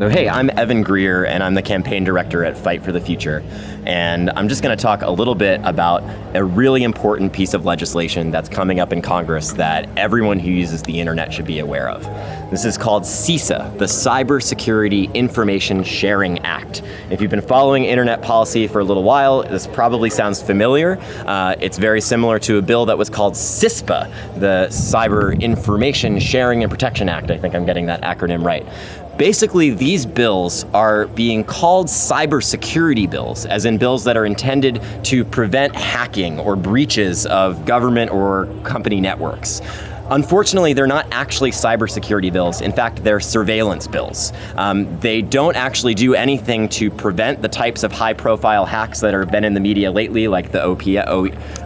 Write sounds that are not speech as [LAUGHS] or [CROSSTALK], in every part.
So hey, I'm Evan Greer and I'm the campaign director at Fight for the Future. And I'm just going to talk a little bit about a really important piece of legislation that's coming up in Congress that everyone who uses the internet should be aware of. This is called CISA, the Cybersecurity Information Sharing Act. If you've been following internet policy for a little while, this probably sounds familiar. Uh, it's very similar to a bill that was called CISPA, the Cyber Information Sharing and Protection Act. I think I'm getting that acronym right. Basically, these bills are being called cybersecurity bills, as in bills that are intended to prevent hacking or breaches of government or company networks. Unfortunately, they're not actually cybersecurity bills. In fact, they're surveillance bills. Um, they don't actually do anything to prevent the types of high-profile hacks that have been in the media lately, like the OPM,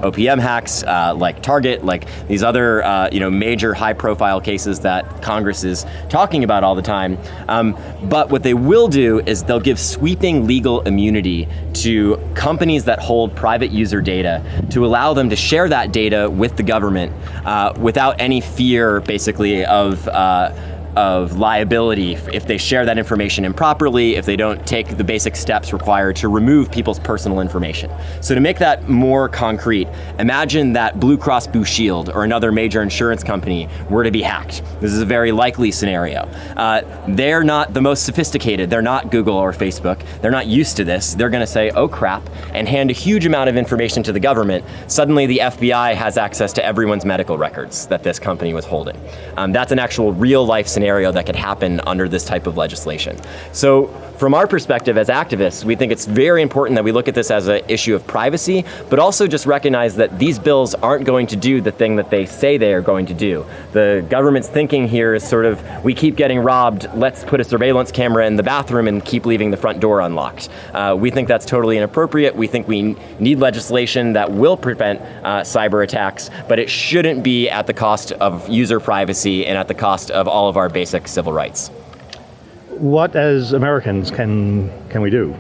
OPM hacks, uh, like Target, like these other uh, you know, major high-profile cases that Congress is talking about all the time. Um, but what they will do is they'll give sweeping legal immunity to companies that hold private user data to allow them to share that data with the government uh, without any any fear, basically, of uh, of liability if they share that information improperly, if they don't take the basic steps required to remove people's personal information. So to make that more concrete, imagine that Blue Cross Blue Shield or another major insurance company were to be hacked. This is a very likely scenario. Uh, they're not the most sophisticated. They're not Google or Facebook. They're not used to this. They're going to say, oh crap, and hand a huge amount of information to the government. Suddenly the FBI has access to everyone's medical records that this company was holding. Um, that's an actual real life scenario scenario that could happen under this type of legislation. So from our perspective as activists, we think it's very important that we look at this as an issue of privacy, but also just recognize that these bills aren't going to do the thing that they say they are going to do. The government's thinking here is sort of, we keep getting robbed, let's put a surveillance camera in the bathroom and keep leaving the front door unlocked. Uh, we think that's totally inappropriate. We think we need legislation that will prevent uh, cyber attacks, but it shouldn't be at the cost of user privacy and at the cost of all of our basic civil rights. What as Americans can, can we do?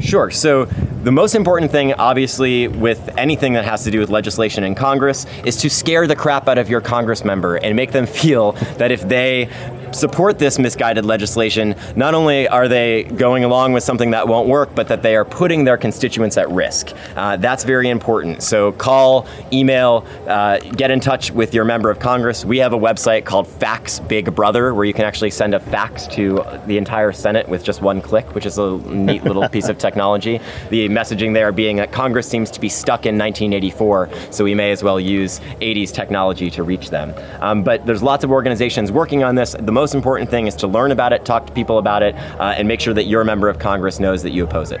Sure, so the most important thing, obviously, with anything that has to do with legislation in Congress is to scare the crap out of your Congress member and make them [LAUGHS] feel that if they support this misguided legislation, not only are they going along with something that won't work, but that they are putting their constituents at risk. Uh, that's very important. So call, email, uh, get in touch with your member of Congress. We have a website called Fax Big Brother, where you can actually send a fax to the entire Senate with just one click, which is a neat little [LAUGHS] piece of technology. The messaging there being that Congress seems to be stuck in 1984, so we may as well use 80s technology to reach them. Um, but there's lots of organizations working on this. The most important thing is to learn about it, talk to people about it, uh, and make sure that your member of Congress knows that you oppose it.